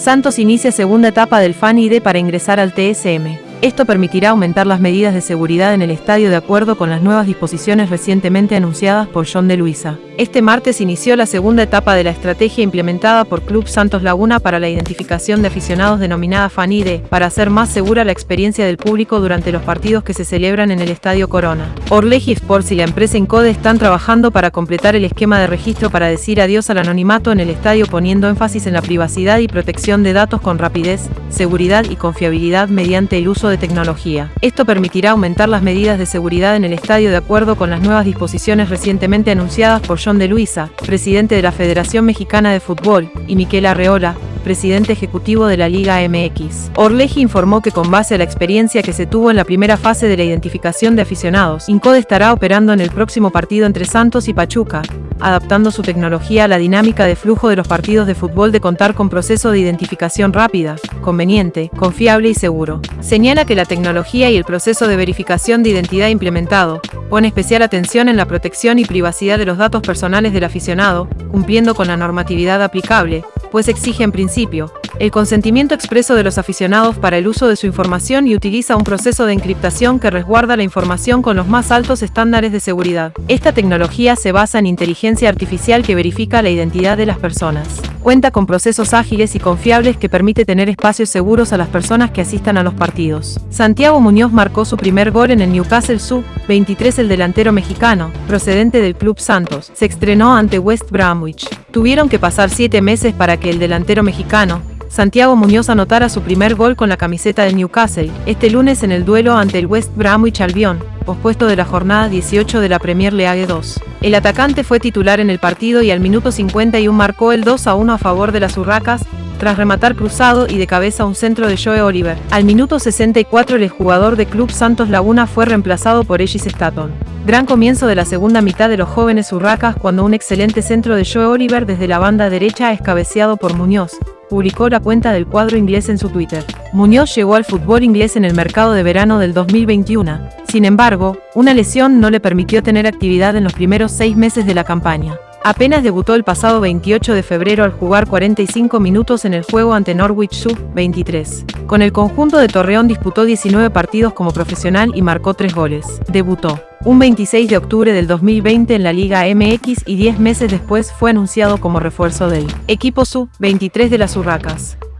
Santos inicia segunda etapa del Fan ID para ingresar al TSM. Esto permitirá aumentar las medidas de seguridad en el estadio de acuerdo con las nuevas disposiciones recientemente anunciadas por John de Luisa. Este martes inició la segunda etapa de la estrategia implementada por Club Santos Laguna para la identificación de aficionados denominada FANIDE, para hacer más segura la experiencia del público durante los partidos que se celebran en el Estadio Corona. Orleji Sports y la empresa Encode están trabajando para completar el esquema de registro para decir adiós al anonimato en el estadio poniendo énfasis en la privacidad y protección de datos con rapidez, seguridad y confiabilidad mediante el uso de tecnología. Esto permitirá aumentar las medidas de seguridad en el estadio de acuerdo con las nuevas disposiciones recientemente anunciadas por John de Luisa, presidente de la Federación Mexicana de Fútbol, y Miquel Arreola, presidente ejecutivo de la Liga MX. Orleji informó que con base a la experiencia que se tuvo en la primera fase de la identificación de aficionados, Incode estará operando en el próximo partido entre Santos y Pachuca, adaptando su tecnología a la dinámica de flujo de los partidos de fútbol de contar con proceso de identificación rápida, conveniente, confiable y seguro. Señala que la tecnología y el proceso de verificación de identidad implementado pone especial atención en la protección y privacidad de los datos personales del aficionado, cumpliendo con la normatividad aplicable, pues exige en principio el consentimiento expreso de los aficionados para el uso de su información y utiliza un proceso de encriptación que resguarda la información con los más altos estándares de seguridad. Esta tecnología se basa en inteligencia artificial que verifica la identidad de las personas. Cuenta con procesos ágiles y confiables que permite tener espacios seguros a las personas que asistan a los partidos. Santiago Muñoz marcó su primer gol en el Newcastle Sub-23 el delantero mexicano, procedente del Club Santos, se estrenó ante West Bromwich. Tuvieron que pasar siete meses para que el delantero mexicano, Santiago Muñoz anotara su primer gol con la camiseta de Newcastle, este lunes en el duelo ante el West Bromwich Albion, pospuesto de la jornada 18 de la Premier League 2. El atacante fue titular en el partido y al minuto 51 marcó el 2 a 1 a favor de las Urracas, tras rematar cruzado y de cabeza un centro de Joe Oliver. Al minuto 64 el jugador de Club Santos Laguna fue reemplazado por Ellis Staton. Gran comienzo de la segunda mitad de los jóvenes Urracas cuando un excelente centro de Joe Oliver desde la banda derecha es cabeceado por Muñoz, publicó la cuenta del cuadro inglés en su Twitter. Muñoz llegó al fútbol inglés en el mercado de verano del 2021. Sin embargo, una lesión no le permitió tener actividad en los primeros seis meses de la campaña. Apenas debutó el pasado 28 de febrero al jugar 45 minutos en el juego ante Norwich Sub-23. Con el conjunto de Torreón disputó 19 partidos como profesional y marcó 3 goles. Debutó un 26 de octubre del 2020 en la Liga MX y 10 meses después fue anunciado como refuerzo del equipo Sub-23 de las Urracas.